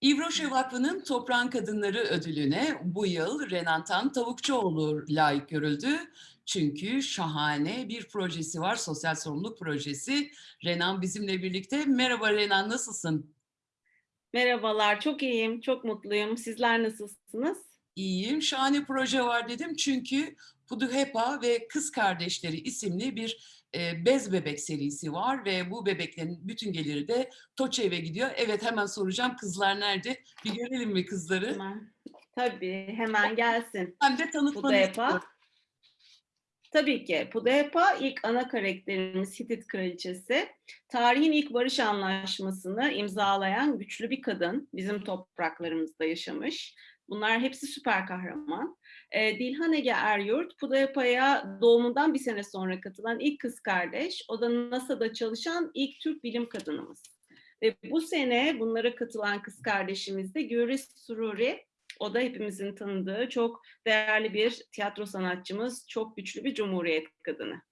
İvroşe Vakfı'nın Toprağın Kadınları ödülüne bu yıl Renan Tan Tavukçuoğlu layık görüldü. Çünkü şahane bir projesi var, sosyal sorumluluk projesi. Renan bizimle birlikte. Merhaba Renan, nasılsın? Merhabalar, çok iyiyim, çok mutluyum. Sizler nasılsınız? İyiyim, şahane proje var dedim. Çünkü Puduhepa ve Kız Kardeşleri isimli bir e, bez bebek serisi var ve bu bebeklerin bütün geliri de TOÇEV'e gidiyor. Evet hemen soracağım kızlar nerede? Bir görelim mi kızları? Hemen. Tabii, hemen gelsin. Hem de tanıtmanı Pudehepa. istiyorum. Tabii ki. Pudehepa ilk ana karakterimiz Hitit Kraliçesi. Tarihin ilk barış anlaşmasını imzalayan güçlü bir kadın. Bizim topraklarımızda yaşamış. Bunlar hepsi süper kahraman. E, Dilhan Ege Eryurt, Pudehepa'ya doğumundan bir sene sonra katılan ilk kız kardeş. O da NASA'da çalışan ilk Türk bilim kadınımız. Ve bu sene bunlara katılan kız kardeşimiz de Güris Sururi. O da hepimizin tanıdığı çok değerli bir tiyatro sanatçımız, çok güçlü bir cumhuriyet kadını.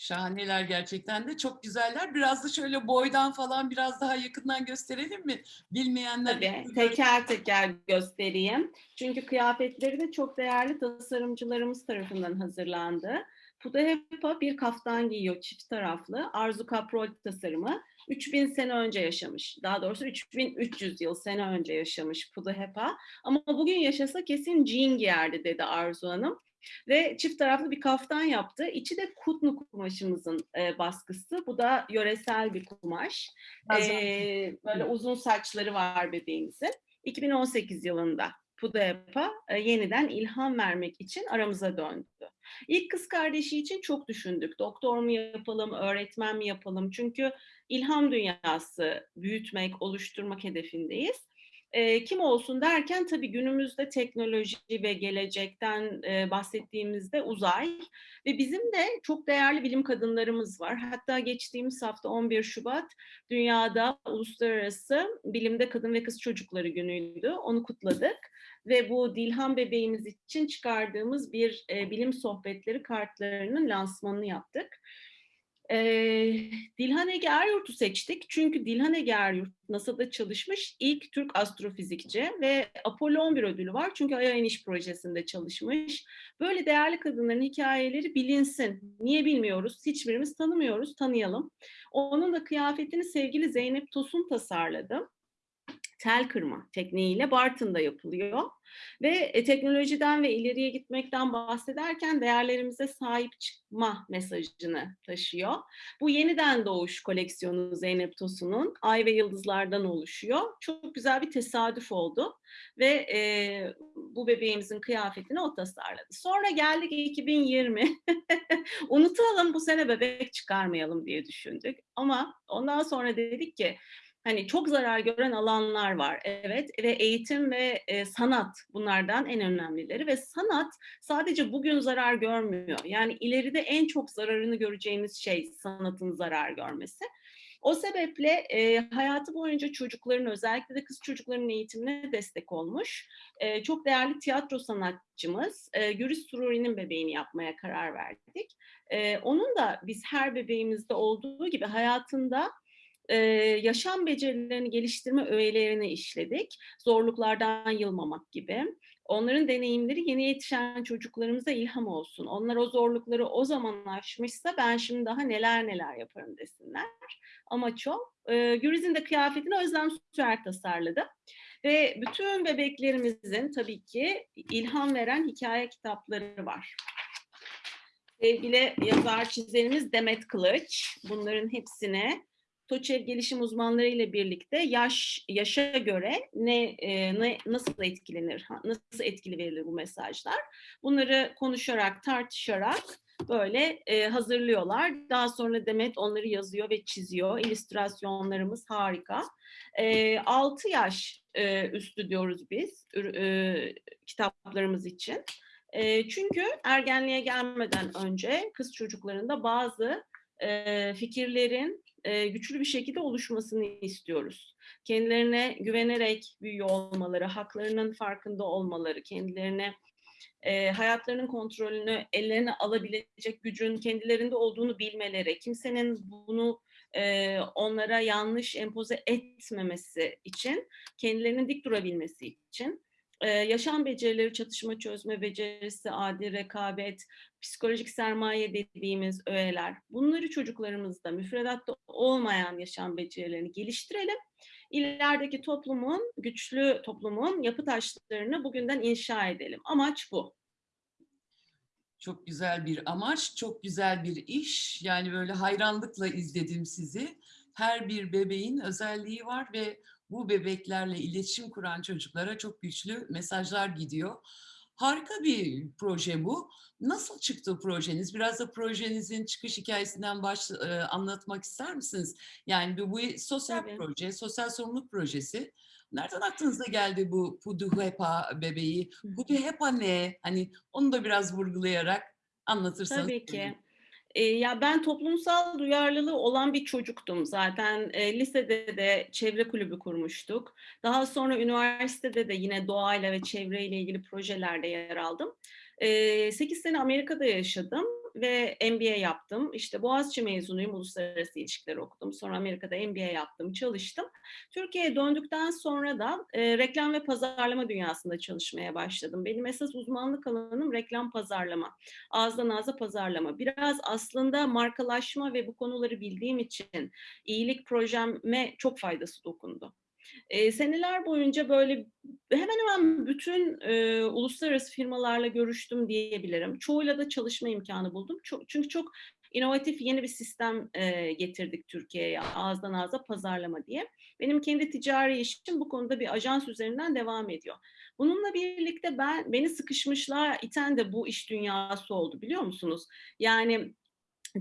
Şahaneler gerçekten de çok güzeller. Biraz da şöyle boydan falan biraz daha yakından gösterelim mi? Bilmeyenler Tabii teker teker göstereyim. Çünkü kıyafetleri de çok değerli tasarımcılarımız tarafından hazırlandı. Pudahepa bir kaftan giyiyor çift taraflı. Arzu Kaprol tasarımı. 3000 sene önce yaşamış. Daha doğrusu 3300 yıl sene önce yaşamış Pudahepa. Ama bugün yaşasa kesin jean giyerdi dedi Arzu Hanım. Ve çift taraflı bir kaftan yaptı. İçi de kutnu kumaşımızın e, baskısı. Bu da yöresel bir kumaş. E, böyle uzun saçları var bebeğimizin. 2018 yılında Pudepa e, yeniden ilham vermek için aramıza döndü. İlk kız kardeşi için çok düşündük. Doktor mu yapalım, öğretmen mi yapalım? Çünkü ilham dünyası büyütmek, oluşturmak hedefindeyiz. E, kim olsun derken tabii günümüzde teknoloji ve gelecekten e, bahsettiğimizde uzay ve bizim de çok değerli bilim kadınlarımız var. Hatta geçtiğimiz hafta 11 Şubat dünyada uluslararası bilimde kadın ve kız çocukları günüydü. Onu kutladık ve bu Dilhan bebeğimiz için çıkardığımız bir e, bilim sohbetleri kartlarının lansmanını yaptık. Ee, Dilhan Ege Eryurt'u seçtik çünkü Dilhan Ege Eryurt NASA'da çalışmış ilk Türk astrofizikçi ve Apollo 11 ödülü var çünkü Ay'a iniş projesinde çalışmış. Böyle değerli kadınların hikayeleri bilinsin. Niye bilmiyoruz? Hiçbirimiz tanımıyoruz, tanıyalım. Onun da kıyafetini sevgili Zeynep Tosun tasarladı tel kırma tekniğiyle Bartın'da yapılıyor. Ve e, teknolojiden ve ileriye gitmekten bahsederken değerlerimize sahip çıkma mesajını taşıyor. Bu yeniden doğuş koleksiyonu Zeynep Tosun'un Ay ve Yıldızlardan oluşuyor. Çok güzel bir tesadüf oldu ve e, bu bebeğimizin kıyafetini o tasarladı. Sonra geldik 2020. Unutalım bu sene bebek çıkarmayalım diye düşündük. Ama ondan sonra dedik ki hani çok zarar gören alanlar var. Evet ve eğitim ve e, sanat bunlardan en önemlileri ve sanat sadece bugün zarar görmüyor. Yani ileride en çok zararını göreceğimiz şey sanatın zarar görmesi. O sebeple e, hayatı boyunca çocukların özellikle de kız çocuklarının eğitimine destek olmuş. E, çok değerli tiyatro sanatçımız e, Güris Sururi'nin bebeğini yapmaya karar verdik. E, onun da biz her bebeğimizde olduğu gibi hayatında e, yaşam becerilerini geliştirme öğelerini işledik. Zorluklardan yılmamak gibi. Onların deneyimleri yeni yetişen çocuklarımıza ilham olsun. Onlar o zorlukları o zaman aşmışsa ben şimdi daha neler neler yaparım desinler. Amaç o. E, Güriz'in de kıyafetini Özlem Süer tasarladı. Ve bütün bebeklerimizin tabii ki ilham veren hikaye kitapları var. Sevgili yazar çizerimiz Demet Kılıç bunların hepsine TOÇEV gelişim uzmanları ile birlikte yaş yaşa göre ne, e, ne nasıl etkilenir, nasıl etkili verilir bu mesajlar? Bunları konuşarak, tartışarak böyle e, hazırlıyorlar. Daha sonra Demet onları yazıyor ve çiziyor. İllüstrasyonlarımız harika. E, 6 yaş e, üstü diyoruz biz e, kitaplarımız için. E, çünkü ergenliğe gelmeden önce kız çocuklarında bazı e, fikirlerin e, güçlü bir şekilde oluşmasını istiyoruz. Kendilerine güvenerek büyüyor olmaları, haklarının farkında olmaları, kendilerine e, hayatlarının kontrolünü ellerine alabilecek gücün kendilerinde olduğunu bilmeleri, kimsenin bunu eee, onlara yanlış empoze etmemesi için, kendilerinin dik durabilmesi için, eee, yaşam becerileri, çatışma çözme becerisi, adil rekabet, psikolojik sermaye dediğimiz öğeler, bunları çocuklarımızda müfredatta olmayan yaşam becerilerini geliştirelim. İlerideki toplumun, güçlü toplumun yapı taşlarını bugünden inşa edelim. Amaç bu. Çok güzel bir amaç, çok güzel bir iş. Yani böyle hayranlıkla izledim sizi. Her bir bebeğin özelliği var ve bu bebeklerle iletişim kuran çocuklara çok güçlü mesajlar gidiyor. Harika bir proje bu. Nasıl çıktı projeniz? Biraz da projenizin çıkış hikâyesinden baş eee, anlatmak ister misiniz? Yani bu bu sosyal Tabii. proje, sosyal sorumluluk projesi. Nereden aklınıza geldi bu Puduhepa bebeği? Puduhepa ne? Hani onu da biraz vurgulayarak anlatırsanız Tabii ki. Eee, ya, ben toplumsal duyarlılığı olan bir çocuktum zaten. Eee, lisede de çevre kulübü kurmuştuk. Daha sonra üniversitede de yine doğayla ve çevreyle ilgili projelerde yer aldım. Eee, 8 sene Amerika'da yaşadım ve MBA yaptım. İşte, Boğaziçi mezunuyum, uluslararası ilişkiler okudum. Sonra Amerika'da MBA yaptım, çalıştım. Türkiye'ye döndükten sonra da, eee, reklam ve pazarlama dünyasında çalışmaya başladım. Benim esas uzmanlık alanım reklam pazarlama. Ağızdan ağza pazarlama. Biraz aslında markalaşma ve bu konuları bildiğim için iyilik projeme çok faydası dokundu. Eee, seneler boyunca böyle hemen hemen bütün, eee, uluslararası firmalarla görüştüm diyebilirim. Çoğuyla da çalışma imkânı buldum. Ço çünkü çok inovatif yeni bir sistem, eee, getirdik Türkiye'ye, ağızdan ağza pazarlama diye. Benim kendi ticari işim bu konuda bir ajans üzerinden devam ediyor. Bununla birlikte ben beni sıkışmışlığa iten de bu iş dünyası oldu, biliyor musunuz? Yani,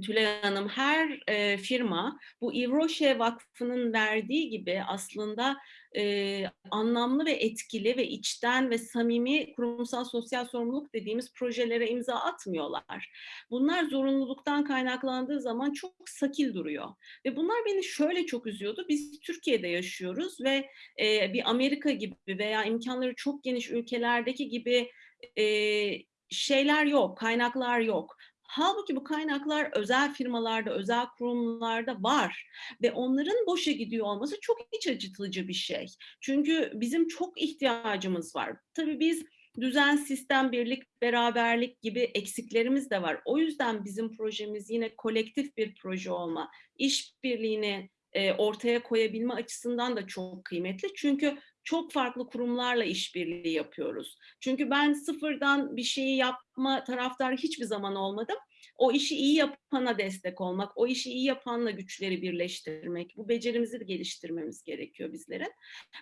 Tülay Hanım, her, eee, firma bu Rocher Vakfı'nın verdiği gibi aslında, eee, anlamlı ve etkili ve içten ve samimi kurumsal sosyal sorumluluk dediğimiz projelere imza atmıyorlar. Bunlar zorunluluktan kaynaklandığı zaman çok sakil duruyor ve bunlar beni şöyle çok üzüyordu. Biz Türkiye'de yaşıyoruz ve, eee, bir Amerika gibi veya imkânları çok geniş ülkelerdeki gibi, eee, şeyler yok, kaynaklar yok. Hâlbuki bu kaynaklar özel firmalarda, özel kurumlarda var ve onların boşa gidiyor olması çok iç acıtıcı bir şey. Çünkü bizim çok ihtiyacımız var. Tabii biz düzen, sistem, birlik, beraberlik gibi eksiklerimiz de var. O yüzden bizim projemiz yine kolektif bir proje olma, işbirliğini, ortaya koyabilme açısından da çok kıymetli. Çünkü çok farklı kurumlarla işbirliği yapıyoruz. Çünkü ben sıfırdan bir şeyi yapma taraftarı hiçbir zaman olmadım. O işi iyi yapana destek olmak, o işi iyi yapanla güçleri birleştirmek, bu becerimizi de geliştirmemiz gerekiyor bizlerin.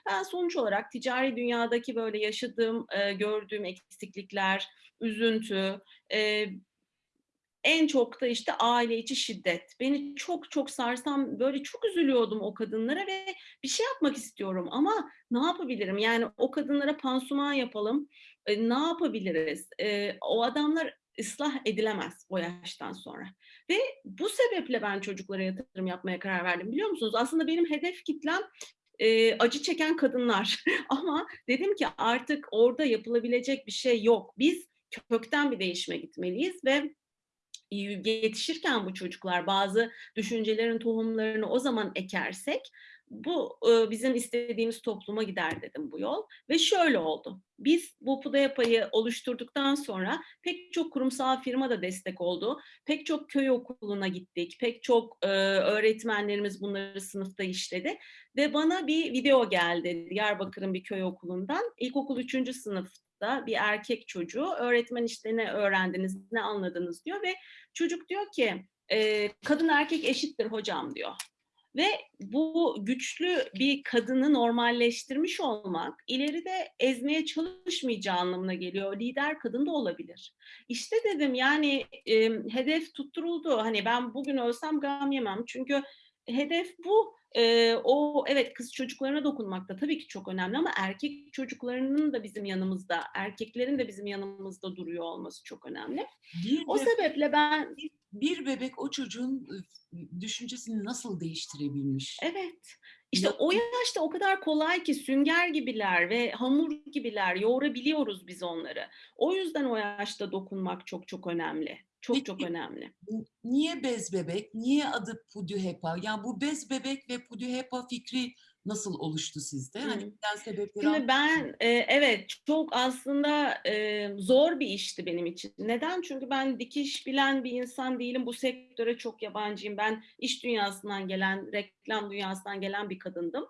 Ben sonuç olarak ticari dünyadaki böyle yaşadığım, gördüğüm eksiklikler, üzüntü, en çok da, işte, aile içi şiddet. Beni çok çok sarsan, böyle çok üzülüyordum o kadınlara ve bir şey yapmak istiyorum ama ne yapabilirim? Yani o kadınlara pansuman yapalım, eee, ne yapabiliriz? Eee, o adamlar ıslah edilemez o yaştan sonra ve bu sebeple ben çocuklara yatırım yapmaya karar verdim, biliyor musunuz? Aslında benim hedef kitlem, eee, acı çeken kadınlar ama dedim ki artık orada yapılabilecek bir şey yok. Biz kökten bir değişime gitmeliyiz ve yetişirken bu çocuklar bazı düşüncelerin tohumlarını o zaman ekersek bu, bizim istediğimiz topluma gider dedim bu yol ve şöyle oldu. Biz bu Pudayapa'yı oluşturduktan sonra pek çok kurumsal firma da destek oldu. Pek çok köy okuluna gittik. Pek çok, öğretmenlerimiz bunları sınıfta işledi ve bana bir video geldi Diyarbakır'ın bir köy okulundan. İlkokul 3. sınıfta bir erkek çocuğu, öğretmen, işte, "Ne öğrendiniz, ne anladınız?" diyor ve çocuk diyor ki, eee, "Kadın erkek eşittir hocam." diyor ve bu güçlü bir kadını normalleştirmiş olmak ileride ezmeye çalışmayacağı anlamına geliyor. Lider kadın da olabilir. İşte dedim, yani, emm, hedef tutturuldu. Hani, ben bugün ölsem gam yemem çünkü hedef bu. Eee, o evet, kız çocuklarına dokunmak da tabii ki çok önemli ama erkek çocuklarının da bizim yanımızda, erkeklerin de bizim yanımızda duruyor olması çok önemli. Bir O bebek sebeple ben bir bir bebek o çocuğun, düşüncesini nasıl değiştirebilmiş? Evet. İşte o yaşta o kadar kolay ki sünger gibiler ve hamur gibiler, yoğurabiliyoruz biz onları. O yüzden o yaşta dokunmak çok çok önemli. Çok çok önemli. niye bez bebek? Niye adı Puduhepa? Yani bu bez bebek ve Puduhepa fikri nasıl oluştu sizde? Hani Hıı. bilen sebepleri Şimdi ben, eee, evet, çok aslında, eee, zor bir işti benim için. Neden? Çünkü ben dikiş bilen bir insan değilim. Bu sektöre çok yabancıyım. Ben iş dünyasından gelen, reklam dünyasından gelen bir kadındım.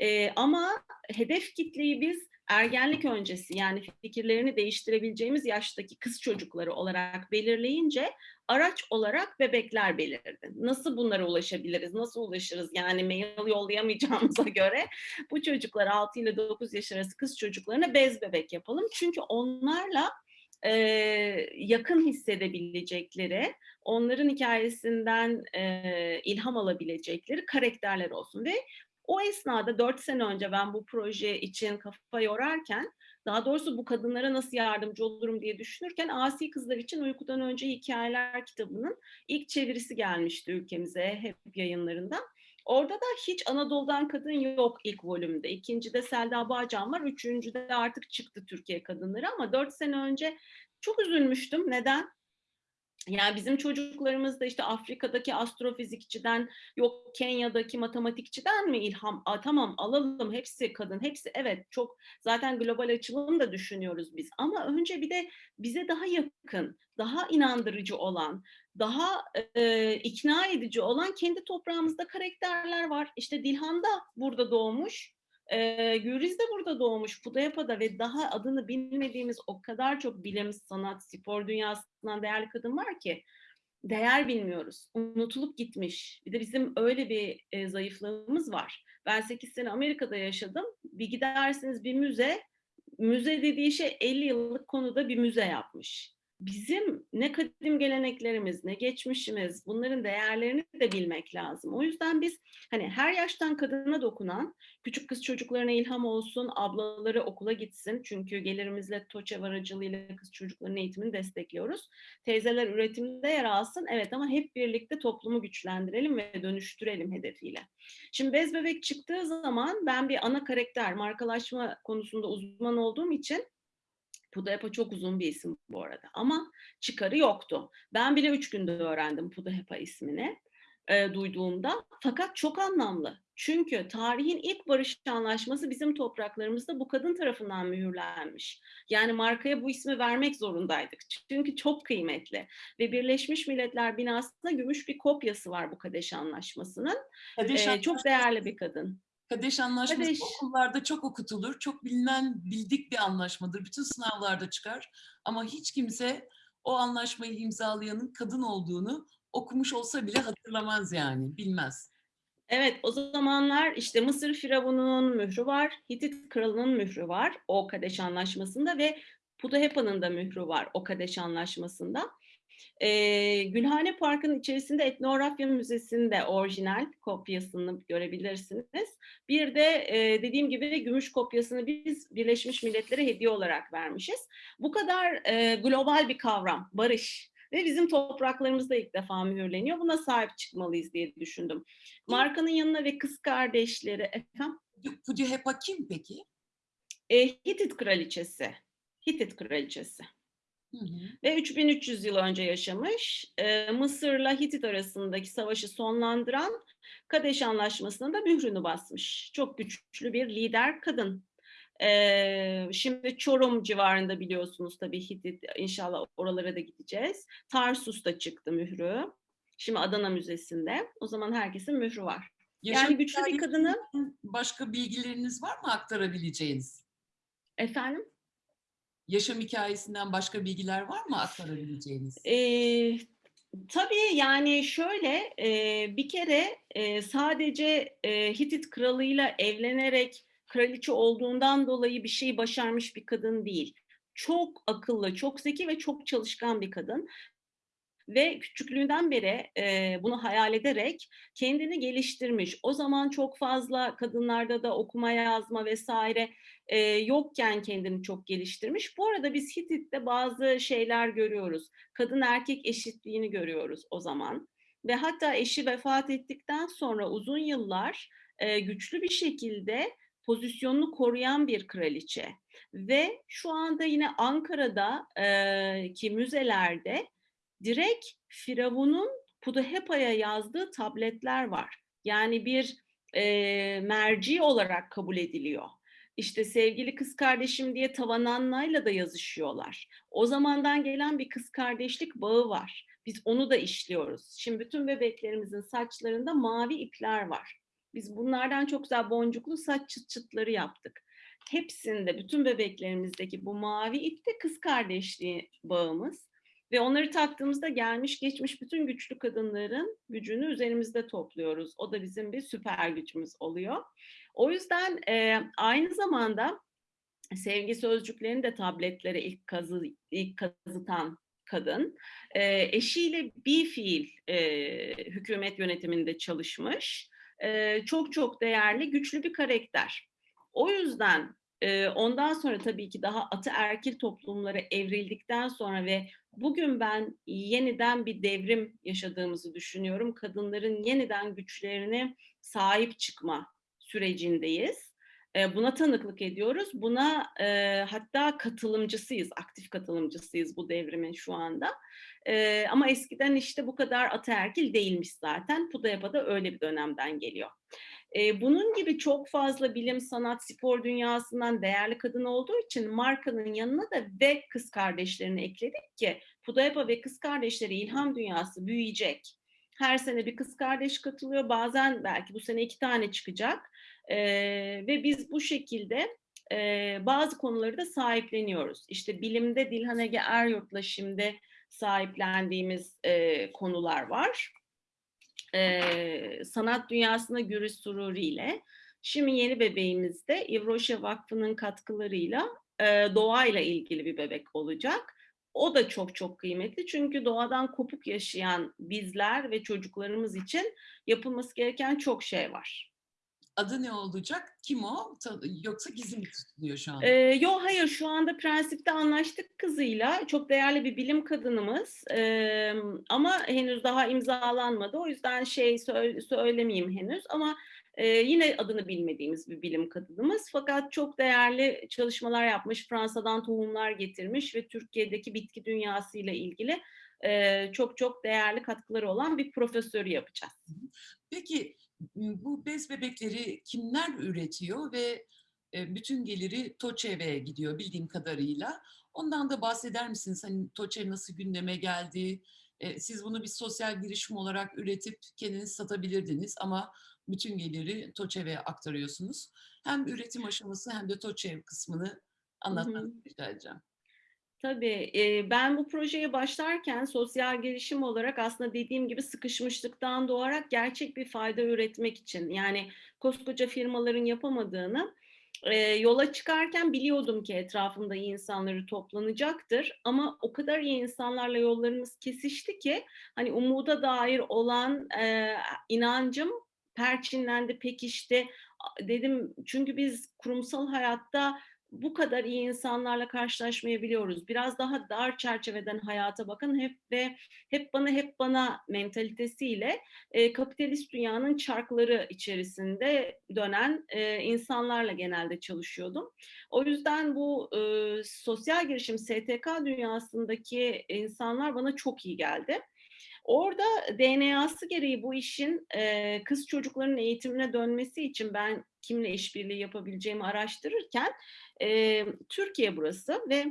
Eee, ama hedef kitleyi biz ergenlik öncesi, yani fikirlerini değiştirebileceğimiz yaştaki kız çocukları olarak belirleyince araç olarak bebekler belirdi. Nasıl bunlara ulaşabiliriz? Nasıl ulaşırız? Yani mail yollayamayacağımıza göre bu çocuklar 6 ile 9 yaş arası kız çocuklarına bez bebek yapalım. Çünkü onlarla, eee, yakın hissedebilecekleri, onların hikâyesinden, eee, ilham alabilecekleri karakterler olsun ve o esnada 4 sene önce ben bu proje için kafa yorarken, daha doğrusu bu kadınlara nasıl yardımcı olurum diye düşünürken Asi Kızlar için Uykudan Önce Hikâyeler kitabının ilk çevirisi gelmişti ülkemize HEP Yayınları'ndan. Orada da hiç Anadolu'dan kadın yok ilk volümde. 2'ncide Selda Bağcan var. 3'üncüde artık çıktı Türkiye kadınları ama 4 sene önce çok üzülmüştüm. Neden? Yani bizim çocuklarımız da işte Afrika'daki astrofizikçiden, yok Kenya'daki matematikçiden mi ilham? A, tamam alalım hepsi kadın, hepsi evet çok zaten global açılım da düşünüyoruz biz. Ama önce bir de bize daha yakın, daha inandırıcı olan, daha, eee, ikna edici olan kendi toprağımızda karakterler var. İşte Dilhan da burada doğmuş, eee, Gülriz de burada doğmuş, Pudayapa'da ve daha adını bilmediğimiz o kadar çok bilim, sanat, spor dünyasından değerli kadın var ki değer bilmiyoruz. Unutulup gitmiş. Bir de bizim öyle bir, eee, zayıflığımız var. Ben 8 sene Amerika'da yaşadım. Bir gidersiniz bir müze, müze dediği şey 50 yıllık konuda bir müze yapmış. Bizim ne kadim geleneklerimiz, ne geçmişimiz, bunların değerlerini de bilmek lazım. O yüzden biz, hani, her yaştan kadına dokunan, küçük kız çocuklarına ilham olsun, ablaları okula gitsin çünkü gelirimizle TOÇEV aracılığıyla kız çocuklarının eğitimini destekliyoruz. Teyzeler üretimde yer alsın, evet ama hep birlikte toplumu güçlendirelim ve dönüştürelim hedefiyle. Şimdi bez bebek çıktığı zaman ben bir ana karakter, markalaşma konusunda uzman olduğum için Pudahapa çok uzun bir isim bu arada ama çıkarı yoktu. Ben bile 3 günde öğrendim Pudahapa ismini, eee, duyduğumda fakat çok anlamlı. Çünkü tarihin ilk barış anlaşması bizim topraklarımızda bu kadın tarafından mühürlenmiş. Yani markaya bu ismi vermek zorundaydık. Çünkü çok kıymetli ve Birleşmiş Milletler binasında gümüş bir kopyası var bu Kadeş Anlaşması'nın. Kadeş Eee, çok değerli bir kadın. Kadeş Anlaşması Kadeş. okullarda çok okutulur. Çok bilinen, bildik bir anlaşmadır. Bütün sınavlarda çıkar ama hiç kimse o anlaşmayı imzalayanın kadın olduğunu okumuş olsa bile hatırlamaz yani, bilmez. Evet, o zamanlar işte Mısır firavununun mührü var, Hitit kralının mührü var o Kadeş Anlaşması'nda ve Pudahepa'nın da mührü var o Kadeş Anlaşması'nda. Eee, Gülhane Parkı'nın içerisinde Etnografya Müzesi'nde orijinal kopyasını görebilirsiniz. Bir de, eee, dediğim gibi gümüş kopyasını biz Birleşmiş Milletler'e hediye olarak vermişiz. Bu kadar, eee, global bir kavram, barış ve bizim topraklarımızda ilk defa mühürleniyor. Buna sahip çıkmalıyız diye düşündüm. Markanın yanına ve kız kardeşleri Efendim? Kim peki? Eee, Hitit kraliçesi. Hitit kraliçesi. Hı hı. Ve 3300 yıl önce yaşamış. Eee, Mısır'la Hitit arasındaki savaşı sonlandıran Kadeş Anlaşması'na da mührünü basmış. Çok güçlü bir lider kadın. Eee, şimdi Çorum civarında biliyorsunuz tabii Hitit, inşallah oralara da gideceğiz. Tarsus'ta çıktı mührü. Şimdi Adana Müzesi'nde. O zaman herkesin mührü var. Yaşam Yani güçlü bir kadının başka bilgileriniz var mı aktarabileceğiniz? Efendim? Yaşam hikâyesinden başka bilgiler var mı aktarabileceğiniz? Eee, tabii, yani şöyle, eee, bir kere, eee, sadece, eee, Hitit kralıyla evlenerek kraliçe olduğundan dolayı bir şey başarmış bir kadın değil. Çok akıllı, çok zeki ve çok çalışkan bir kadın ve küçüklüğünden beri, eee, bunu hayal ederek kendini geliştirmiş. O zaman çok fazla kadınlarda da okuma yazma vs. eee, yokken kendini çok geliştirmiş. Bu arada biz Hitit'te bazı şeyler görüyoruz. Kadın erkek eşitliğini görüyoruz o zaman ve hatta eşi vefat ettikten sonra uzun yıllar, eee, güçlü bir şekilde pozisyonunu koruyan bir kraliçe ve şu anda yine Ankara'da eee, ki müzelerde direkt Firavun'un Puddahepa'ya yazdığı tabletler var. Yani bir e, merci olarak kabul ediliyor. İşte sevgili kız kardeşim diye Tavananna'yla da yazışıyorlar. O zamandan gelen bir kız kardeşlik bağı var. Biz onu da işliyoruz. Şimdi bütün bebeklerimizin saçlarında mavi ipler var. Biz bunlardan çok güzel boncuklu saç çıt çıtları yaptık. Hepsinde, bütün bebeklerimizdeki bu mavi ip de kız kardeşliği bağımız. Ve onları taktığımızda gelmiş geçmiş bütün güçlü kadınların gücünü üzerimizde topluyoruz. O da bizim bir süper gücümüz oluyor. O yüzden e, aynı zamanda sevgi sözcüklerini de tabletlere ilk kazı ilk kazıtan kadın. E, eşiyle bir fiil e, hükümet yönetiminde çalışmış. E, çok çok değerli, güçlü bir karakter. O yüzden e, ondan sonra tabii ki daha ataerkil toplumlara evrildikten sonra ve bugün ben yeniden bir devrim yaşadığımızı düşünüyorum. Kadınların yeniden güçlerine sahip çıkma sürecindeyiz. E, buna tanıklık ediyoruz. Buna e, hatta katılımcısıyız, aktif katılımcısıyız bu devrimin şu anda. E, ama eskiden işte bu kadar ataerkil değilmiş zaten. Pudayapa da öyle bir dönemden geliyor. E, bunun gibi çok fazla bilim, sanat, spor dünyasından değerli kadın olduğu için markanın yanına da ve kız kardeşlerini ekledik ki Pudayapa ve kız kardeşleri ilham dünyası büyüyecek. Her sene bir kız kardeş katılıyor. Bazen belki bu sene iki tane çıkacak. E, ve biz bu şekilde e, bazı konuları da sahipleniyoruz. İşte bilimde Dilhan Ege Eryurt'la şimdi sahiplendiğimiz e, konular var. E, sanat dünyasına Gürüz Sururi ile. Şimdi yeni bebeğimizde İvroşe Vakfı'nın katkılarıyla e, doğayla ilgili bir bebek olacak. O da çok çok kıymetli çünkü doğadan kopuk yaşayan bizler ve çocuklarımız için yapılması gereken çok şey var. Adı ne olacak? Kim o? Yoksa gizli mi tutuluyor şu anda? Ee, yok hayır şu anda prensipte anlaştık kızıyla. Çok değerli bir bilim kadınımız. Ee, ama henüz daha imzalanmadı. O yüzden şey söyle, söylemeyeyim henüz. Ama e, yine adını bilmediğimiz bir bilim kadınımız. Fakat çok değerli çalışmalar yapmış. Fransa'dan tohumlar getirmiş ve Türkiye'deki bitki dünyasıyla ilgili e, çok çok değerli katkıları olan bir profesörü yapacağız. Peki bu bez bebekleri kimler üretiyor ve bütün geliri TOÇEV'e gidiyor bildiğim kadarıyla. Ondan da bahseder misiniz? Hani TOÇEV nasıl gündeme geldi? Siz bunu bir sosyal girişim olarak üretip kendiniz satabilirdiniz ama bütün geliri TOÇEV'e aktarıyorsunuz. Hem üretim aşaması hem de TOÇEV kısmını anlatmanızı rica edeceğim. Tabii. ben bu projeye başlarken sosyal girişim olarak aslında dediğim gibi sıkışmışlıktan doğarak gerçek bir fayda üretmek için yani koskoca firmaların yapamadığını yola çıkarken biliyordum ki etrafımda iyi insanları toplanacaktır ama o kadar iyi insanlarla yollarımız kesişti ki hani umuda dair olan inancım perçinlendi, pekişti. Dedim çünkü biz kurumsal hayatta bu kadar iyi insanlarla karşılaşmayabiliyoruz. Biraz daha dar çerçeveden hayata bakın hep ve hep bana hep bana mentalitesiyle e, kapitalist dünyanın çarkları içerisinde dönen e, insanlarla genelde çalışıyordum. O yüzden bu e, sosyal girişim STK dünyasındaki insanlar bana çok iyi geldi. Orada DNA'sı gereği bu işin e, kız çocukların eğitimine dönmesi için ben kimle işbirliği yapabileceğimi araştırırken e, Türkiye burası ve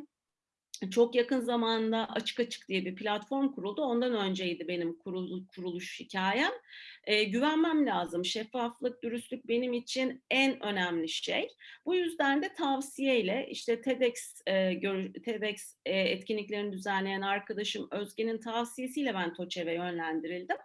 çok yakın zamanda Açık Açık diye bir platform kuruldu. Ondan önceydi benim kurul, kuruluş hikayem. E, güvenmem lazım. Şeffaflık, dürüstlük benim için en önemli şey. Bu yüzden de tavsiyeyle işte TEDx, e, gör, TEDx e, etkinliklerini düzenleyen arkadaşım Özge'nin tavsiyesiyle ben TOÇEV'e yönlendirildim.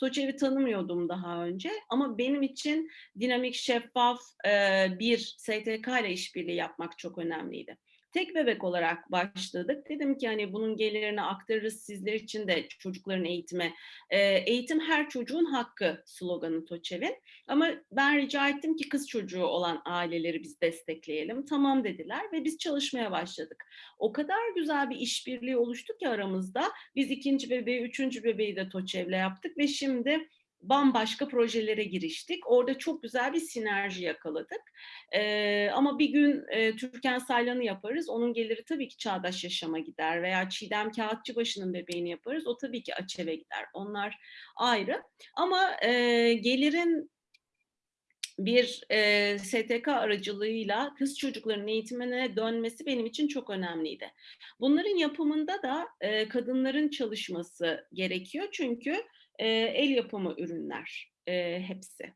TOÇEV'i tanımıyordum daha önce ama benim için dinamik, şeffaf e, bir STK ile işbirliği yapmak çok önemliydi tek bebek olarak başladık. Dedim ki hani bunun gelirini aktarırız sizler için de çocukların eğitime. E, eğitim her çocuğun hakkı sloganı TOÇEV'in. Ama ben rica ettim ki kız çocuğu olan aileleri biz destekleyelim. Tamam dediler ve biz çalışmaya başladık. O kadar güzel bir işbirliği oluştu ki aramızda. Biz ikinci bebeği, üçüncü bebeği de TOÇEV'le yaptık ve şimdi bambaşka projelere giriştik. Orada çok güzel bir sinerji yakaladık. Ee, ama bir gün e, Türkan Saylan'ı yaparız. Onun geliri tabii ki Çağdaş Yaşam'a gider. Veya Çiğdem Kağıtçıbaşı'nın bebeğini yaparız. O tabii ki Açev'e gider. Onlar ayrı. Ama e, gelirin bir e, STK aracılığıyla kız çocuklarının eğitimine dönmesi benim için çok önemliydi. Bunların yapımında da e, kadınların çalışması gerekiyor çünkü e, el yapımı ürünler e, hepsi.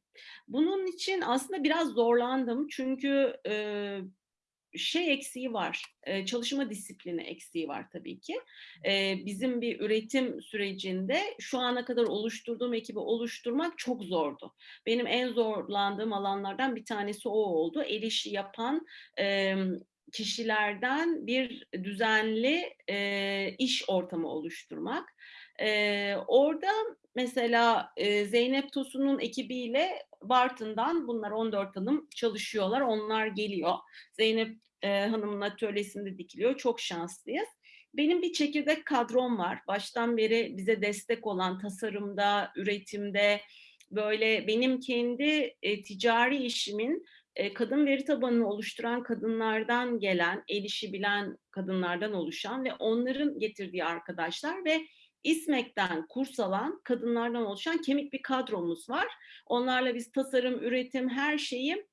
Bunun için aslında biraz zorlandım çünkü e, şey eksiği var, e, çalışma disiplini eksiği var tabii ki. E, bizim bir üretim sürecinde şu ana kadar oluşturduğum ekibi oluşturmak çok zordu. Benim en zorlandığım alanlardan bir tanesi o oldu. El işi yapan e, kişilerden bir düzenli e, iş ortamı oluşturmak. E, orada mesela e, Zeynep Tosun'un ekibiyle Bartın'dan bunlar 14 hanım çalışıyorlar. Onlar geliyor. Zeynep e, Hanım'ın atölyesinde dikiliyor. Çok şanslıyız. Benim bir çekirdek kadrom var. Baştan beri bize destek olan tasarımda, üretimde, böyle benim kendi e, ticari işimin e, kadın veri tabanını oluşturan kadınlardan gelen, el işi bilen kadınlardan oluşan ve onların getirdiği arkadaşlar ve İSMEK'ten kurs alan kadınlardan oluşan kemik bir kadromuz var. Onlarla biz tasarım, üretim, her şeyi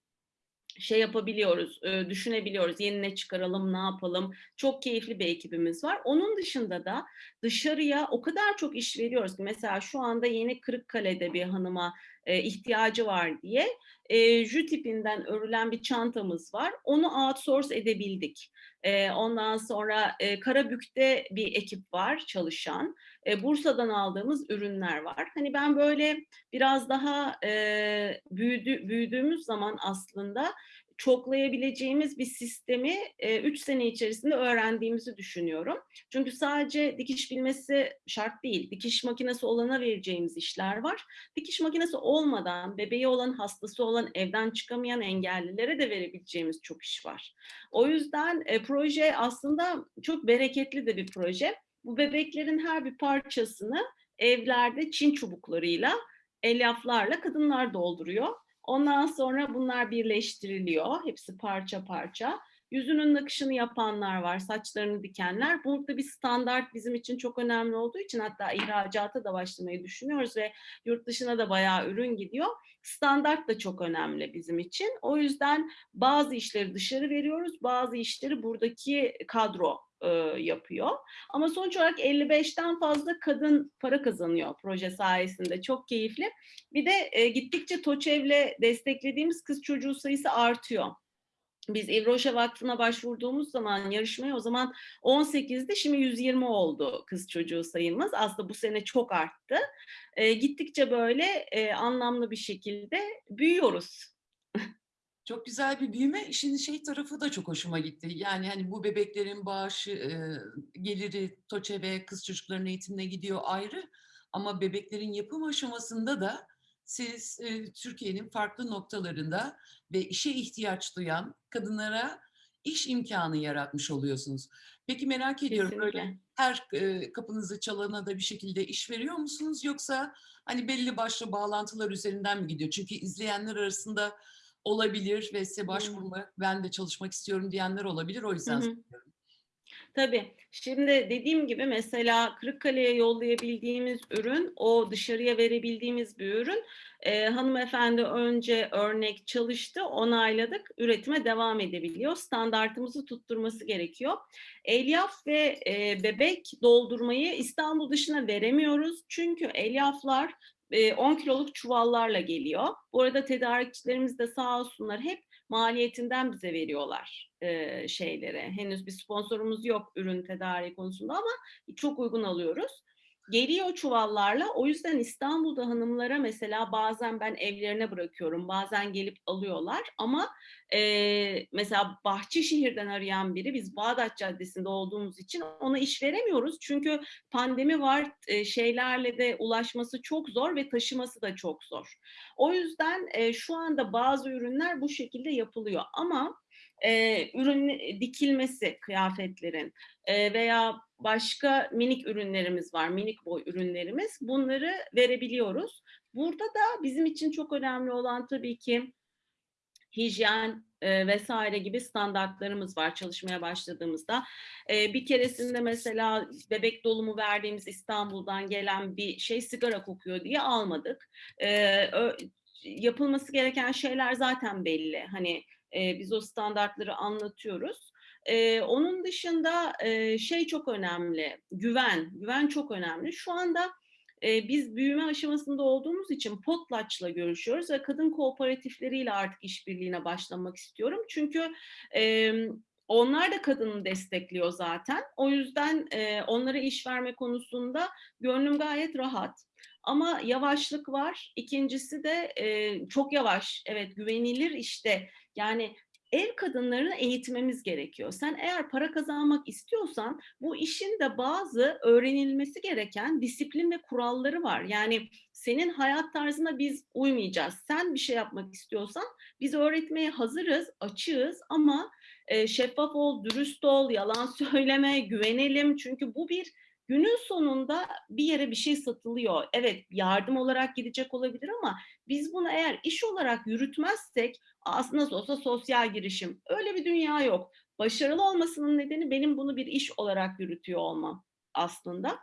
şey yapabiliyoruz, e, düşünebiliyoruz. Yeni ne çıkaralım, ne yapalım. Çok keyifli bir ekibimiz var. Onun dışında da dışarıya o kadar çok iş veriyoruz ki mesela şu anda yeni Kırıkkale'de bir hanıma e, ihtiyacı var diye e, jü tipinden örülen bir çantamız var. Onu outsource edebildik. E, ondan sonra e, Karabük'te bir ekip var çalışan. E, Bursa'dan aldığımız ürünler var. Hani ben böyle biraz daha e, büyüdü, büyüdüğümüz zaman aslında çoklayabileceğimiz bir sistemi 3 sene içerisinde öğrendiğimizi düşünüyorum. Çünkü sadece dikiş bilmesi şart değil. Dikiş makinesi olana vereceğimiz işler var. Dikiş makinesi olmadan bebeği olan, hastası olan, evden çıkamayan engellilere de verebileceğimiz çok iş var. O yüzden e, proje aslında çok bereketli de bir proje. Bu bebeklerin her bir parçasını evlerde çin çubuklarıyla, elyaflarla kadınlar dolduruyor. Ondan sonra bunlar birleştiriliyor. Hepsi parça parça. Yüzünün nakışını yapanlar var, saçlarını dikenler. Burada bir standart bizim için çok önemli olduğu için hatta ihracata da başlamayı düşünüyoruz ve yurt dışına da bayağı ürün gidiyor. Standart da çok önemli bizim için. O yüzden bazı işleri dışarı veriyoruz, bazı işleri buradaki kadro e, yapıyor. Ama sonuç olarak 55'ten fazla kadın para kazanıyor proje sayesinde. Çok keyifli. Bir de e, gittikçe TOÇEV'le desteklediğimiz kız çocuğu sayısı artıyor. Biz Evroşa Vakfı'na başvurduğumuz zaman yarışmaya o zaman 18'di şimdi 120 oldu kız çocuğu sayımız. Aslında bu sene çok arttı. E, gittikçe böyle e, anlamlı bir şekilde büyüyoruz. Çok güzel bir büyüme. İşin şey tarafı da çok hoşuma gitti. Yani hani bu bebeklerin bağışı, e, geliri TOÇE ve kız çocukların eğitimine gidiyor ayrı. Ama bebeklerin yapım aşamasında da siz e, Türkiye'nin farklı noktalarında ve işe ihtiyaç duyan kadınlara iş imkanı yaratmış oluyorsunuz. Peki merak ediyorum Kesinlikle. böyle her e, kapınızı çalana da bir şekilde iş veriyor musunuz yoksa hani belli başlı bağlantılar üzerinden mi gidiyor? Çünkü izleyenler arasında olabilir ve size Hı. başvurma, ben de çalışmak istiyorum diyenler olabilir. O Hı yüzden hı. Tabii. Şimdi dediğim gibi mesela Kırıkkale'ye yollayabildiğimiz ürün, o dışarıya verebildiğimiz bir ürün. Ee, hanımefendi önce örnek çalıştı, onayladık, üretime devam edebiliyor. Standartımızı tutturması gerekiyor. Elyaf ve e, bebek doldurmayı İstanbul dışına veremiyoruz. Çünkü elyaflar 10 kiloluk çuvallarla geliyor. Bu arada tedarikçilerimiz de sağ olsunlar hep maliyetinden bize veriyorlar e, şeyleri. Henüz bir sponsorumuz yok ürün tedariği konusunda ama çok uygun alıyoruz. Geliyor çuvallarla. O yüzden İstanbul'da hanımlara mesela bazen ben evlerine bırakıyorum. Bazen gelip alıyorlar. Ama e, mesela Bahçeşehir'den arayan biri biz Bağdat Caddesi'nde olduğumuz için ona iş veremiyoruz. Çünkü pandemi var. e, şeylerle de ulaşması çok zor ve taşıması da çok zor. O yüzden e, şu anda bazı ürünler bu şekilde yapılıyor. Ama e, ürün dikilmesi kıyafetlerin e, veya başka minik ürünlerimiz var, minik boy ürünlerimiz. Bunları verebiliyoruz. Burada da bizim için çok önemli olan tabii ki hijyen e, vesaire gibi standartlarımız var çalışmaya başladığımızda. E, bir keresinde mesela bebek dolumu verdiğimiz İstanbul'dan gelen bir şey sigara kokuyor diye almadık. E, ö, yapılması gereken şeyler zaten belli. Hani e, biz o standartları anlatıyoruz. Ee, onun dışında e, şey çok önemli, güven. Güven çok önemli. Şu anda e, biz büyüme aşamasında olduğumuz için Potlatch'la görüşüyoruz ve kadın kooperatifleriyle artık işbirliğine başlamak istiyorum. Çünkü e, onlar da kadını destekliyor zaten. O yüzden e, onlara iş verme konusunda gönlüm gayet rahat. Ama yavaşlık var. İkincisi de e, çok yavaş. Evet güvenilir işte. Yani ev kadınlarını eğitmemiz gerekiyor. Sen eğer para kazanmak istiyorsan bu işin de bazı öğrenilmesi gereken disiplin ve kuralları var. Yani senin hayat tarzına biz uymayacağız. Sen bir şey yapmak istiyorsan biz öğretmeye hazırız, açığız ama e, şeffaf ol, dürüst ol, yalan söyleme, güvenelim. Çünkü bu bir günün sonunda bir yere bir şey satılıyor. Evet yardım olarak gidecek olabilir ama biz bunu eğer iş olarak yürütmezsek aslında nasıl olsa sosyal girişim. Öyle bir dünya yok. Başarılı olmasının nedeni benim bunu bir iş olarak yürütüyor olmam aslında.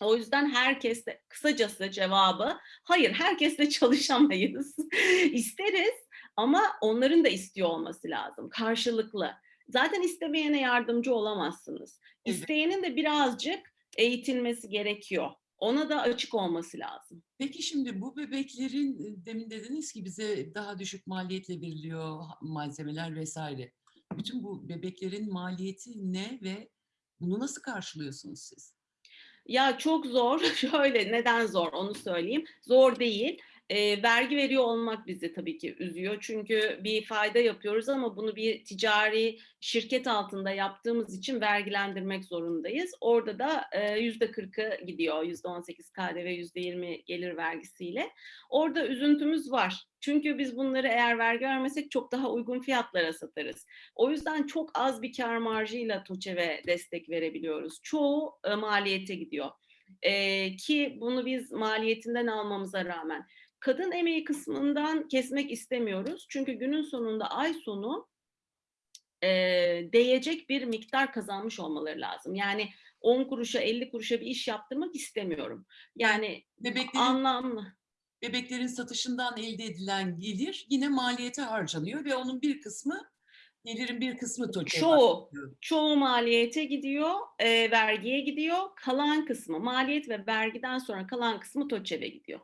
O yüzden herkesle kısacası cevabı hayır herkesle çalışamayız. İsteriz ama onların da istiyor olması lazım karşılıklı. Zaten istemeyene yardımcı olamazsınız. İsteyenin de birazcık eğitilmesi gerekiyor. Ona da açık olması lazım. Peki şimdi bu bebeklerin e, demin dediniz ki bize daha düşük maliyetle veriliyor malzemeler vesaire. Bütün bu bebeklerin maliyeti ne ve bunu nasıl karşılıyorsunuz siz? Ya çok zor. Şöyle neden zor onu söyleyeyim. Zor değil. E, vergi veriyor olmak bizi tabii ki üzüyor. Çünkü bir fayda yapıyoruz ama bunu bir ticari şirket altında yaptığımız için vergilendirmek zorundayız. Orada da yüzde kırkı gidiyor. Yüzde on sekiz KDV, yüzde yirmi gelir vergisiyle. Orada üzüntümüz var. Çünkü biz bunları eğer vergi vermesek çok daha uygun fiyatlara satarız. O yüzden çok az bir kar marjıyla TOÇEV'e destek verebiliyoruz. Çoğu e, maliyete gidiyor. Ee, ki bunu biz maliyetinden almamıza rağmen kadın emeği kısmından kesmek istemiyoruz. Çünkü günün sonunda ay sonu e, değecek bir miktar kazanmış olmaları lazım. Yani 10 kuruşa 50 kuruşa bir iş yaptırmak istemiyorum. Yani Bebeklerin, anlamlı. bebeklerin satışından elde edilen gelir yine maliyete harcanıyor ve onun bir kısmı gelirin bir kısmı TOÇE'ye Çoğu, çoğu maliyete gidiyor, e, vergiye gidiyor. Kalan kısmı maliyet ve vergiden sonra kalan kısmı TOÇEV'e gidiyor.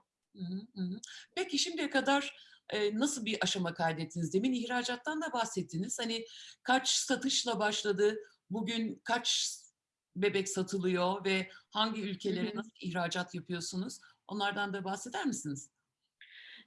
Peki şimdiye kadar e, nasıl bir aşama kaydettiniz? Demin ihracattan da bahsettiniz. Hani kaç satışla başladı? Bugün kaç bebek satılıyor ve hangi ülkelere nasıl ihracat yapıyorsunuz? Onlardan da bahseder misiniz?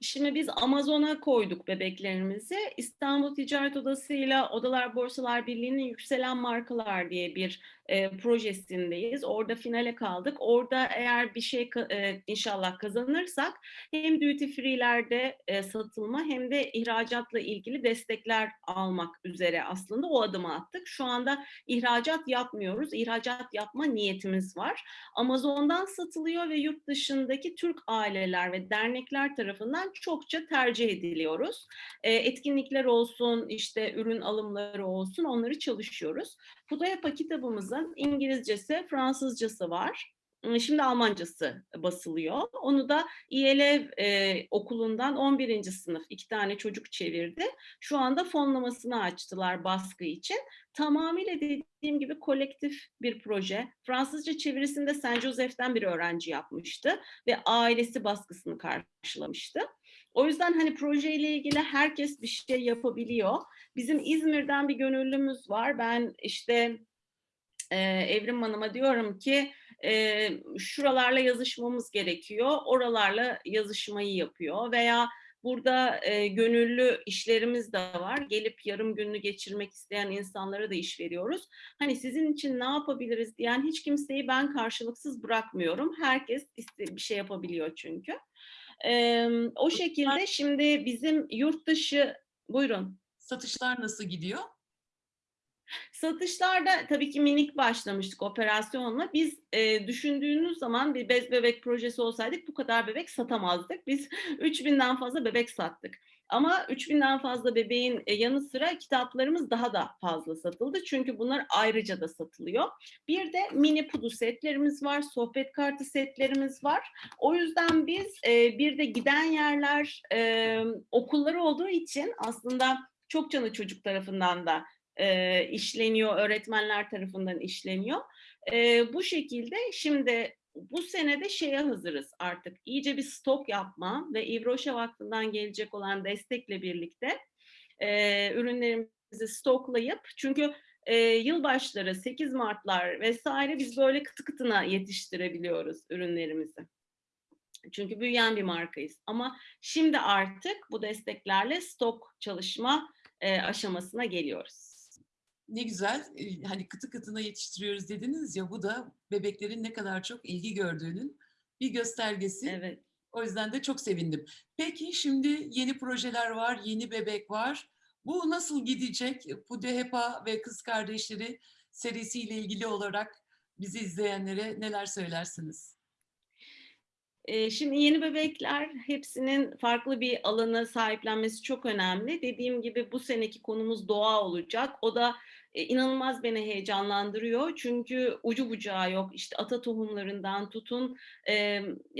Şimdi biz Amazon'a koyduk bebeklerimizi. İstanbul Ticaret Odası ile Odalar Borsalar Birliği'nin Yükselen Markalar diye bir e, projesindeyiz. Orada finale kaldık. Orada eğer bir şey e, inşallah kazanırsak hem duty free'lerde e, satılma hem de ihracatla ilgili destekler almak üzere aslında o adımı attık. Şu anda ihracat yapmıyoruz. İhracat yapma niyetimiz var. Amazon'dan satılıyor ve yurt dışındaki Türk aileler ve dernekler tarafından çokça tercih ediliyoruz. E, etkinlikler olsun, işte ürün alımları olsun onları çalışıyoruz. Pudayapa kitabımızın İngilizcesi, Fransızcası var. Şimdi Almancası basılıyor. Onu da İELEV e, okulundan 11. sınıf iki tane çocuk çevirdi. Şu anda fonlamasını açtılar baskı için. Tamamıyla dediğim gibi kolektif bir proje. Fransızca çevirisinde Saint Joseph'ten bir öğrenci yapmıştı ve ailesi baskısını karşılamıştı. O yüzden hani projeyle ilgili herkes bir şey yapabiliyor. Bizim İzmir'den bir gönüllümüz var. Ben işte e, Evrim Hanım'a diyorum ki e, şuralarla yazışmamız gerekiyor. Oralarla yazışmayı yapıyor veya Burada e, gönüllü işlerimiz de var. Gelip yarım gününü geçirmek isteyen insanlara da iş veriyoruz. Hani sizin için ne yapabiliriz diyen hiç kimseyi ben karşılıksız bırakmıyorum. Herkes bir şey yapabiliyor çünkü. E, o şekilde şimdi bizim yurt dışı, buyurun. Satışlar nasıl gidiyor? Satışlarda tabii ki minik başlamıştık operasyonla. Biz e, düşündüğünüz zaman bir bez bebek projesi olsaydık bu kadar bebek satamazdık. Biz 3000'den fazla bebek sattık. Ama 3000'den fazla bebeğin e, yanı sıra kitaplarımız daha da fazla satıldı. Çünkü bunlar ayrıca da satılıyor. Bir de mini pudu setlerimiz var, sohbet kartı setlerimiz var. O yüzden biz e, bir de giden yerler e, okullar olduğu için aslında çok canı çocuk tarafından da işleniyor, öğretmenler tarafından işleniyor. Bu şekilde şimdi bu senede şeye hazırız artık. İyice bir stok yapma ve İvroşa Vakfı'ndan gelecek olan destekle birlikte e, ürünlerimizi stoklayıp çünkü e, yılbaşları, 8 Martlar vesaire biz böyle kıtı kıtına yetiştirebiliyoruz ürünlerimizi. Çünkü büyüyen bir markayız. Ama şimdi artık bu desteklerle stok çalışma e, aşamasına geliyoruz. Ne güzel, e, hani kıtı kıtına yetiştiriyoruz dediniz ya bu da bebeklerin ne kadar çok ilgi gördüğünün bir göstergesi. Evet. O yüzden de çok sevindim. Peki şimdi yeni projeler var, yeni bebek var. Bu nasıl gidecek? Pudehepa ve Kız Kardeşleri serisiyle ilgili olarak bizi izleyenlere neler söylersiniz? Ee, Şimdi yeni bebekler hepsinin farklı bir alanı sahiplenmesi çok önemli. Dediğim gibi bu seneki konumuz doğa olacak. O da e, inanılmaz beni heyecanlandırıyor. Çünkü ucu bucağı yok. İşte ata tohumlarından tutun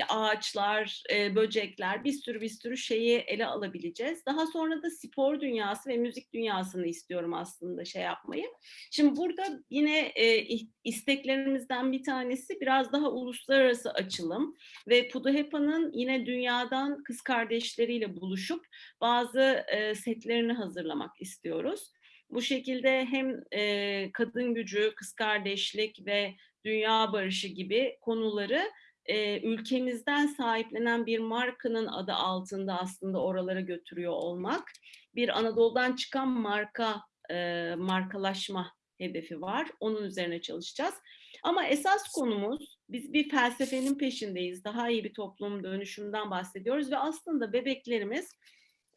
ağaçlar, e, böcekler bir sürü bir sürü şeyi ele alabileceğiz. Daha sonra da spor dünyası ve müzik dünyasını istiyorum aslında şey yapmayı. Şimdi burada yine e, isteklerimizden bir tanesi biraz daha uluslararası açılım ve Puduhepa'nın yine dünyadan kız kardeşleriyle buluşup bazı e, setlerini hazırlamak istiyoruz. Bu şekilde hem e, kadın gücü, kız kardeşlik ve dünya barışı gibi konuları e, ülkemizden sahiplenen bir markanın adı altında aslında oralara götürüyor olmak. Bir Anadolu'dan çıkan marka, e, markalaşma hedefi var. Onun üzerine çalışacağız. Ama esas konumuz biz bir felsefenin peşindeyiz. Daha iyi bir toplum dönüşümden bahsediyoruz ve aslında bebeklerimiz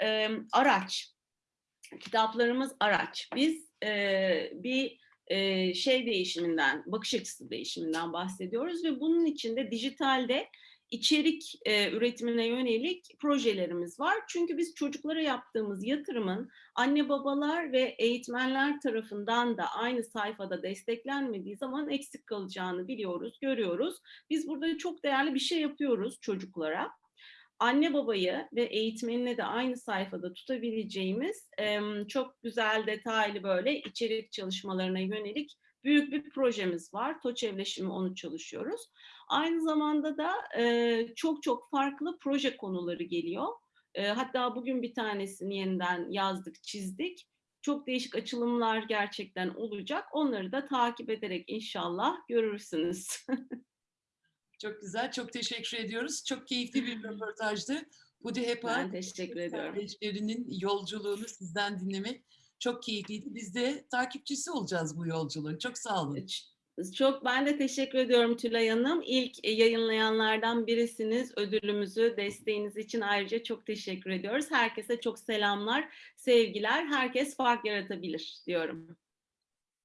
e, araç. Kitaplarımız araç. Biz e, bir e, şey değişiminden, bakış açısı değişiminden bahsediyoruz ve bunun içinde dijitalde içerik e, üretimine yönelik projelerimiz var. Çünkü biz çocuklara yaptığımız yatırımın anne babalar ve eğitmenler tarafından da aynı sayfada desteklenmediği zaman eksik kalacağını biliyoruz, görüyoruz. Biz burada çok değerli bir şey yapıyoruz çocuklara. Anne babayı ve eğitmenine de aynı sayfada tutabileceğimiz e, çok güzel detaylı böyle içerik çalışmalarına yönelik büyük bir projemiz var. TOÇ Evleşimi onu çalışıyoruz. Aynı zamanda da e, çok çok farklı proje konuları geliyor. E, hatta bugün bir tanesini yeniden yazdık, çizdik. Çok değişik açılımlar gerçekten olacak. Onları da takip ederek inşallah görürsünüz. çok güzel, çok teşekkür ediyoruz. Çok keyifli bir röportajdı. Bu da hep ben teşekkür ediyorum. Kardeşlerinin yolculuğunu sizden dinlemek çok keyifliydi. Biz de takipçisi olacağız bu yolculuğun. Çok sağ olun. Çok ben de teşekkür ediyorum Tülay Hanım. İlk yayınlayanlardan birisiniz. Ödülümüzü, desteğiniz için ayrıca çok teşekkür ediyoruz. Herkese çok selamlar, sevgiler. Herkes fark yaratabilir diyorum.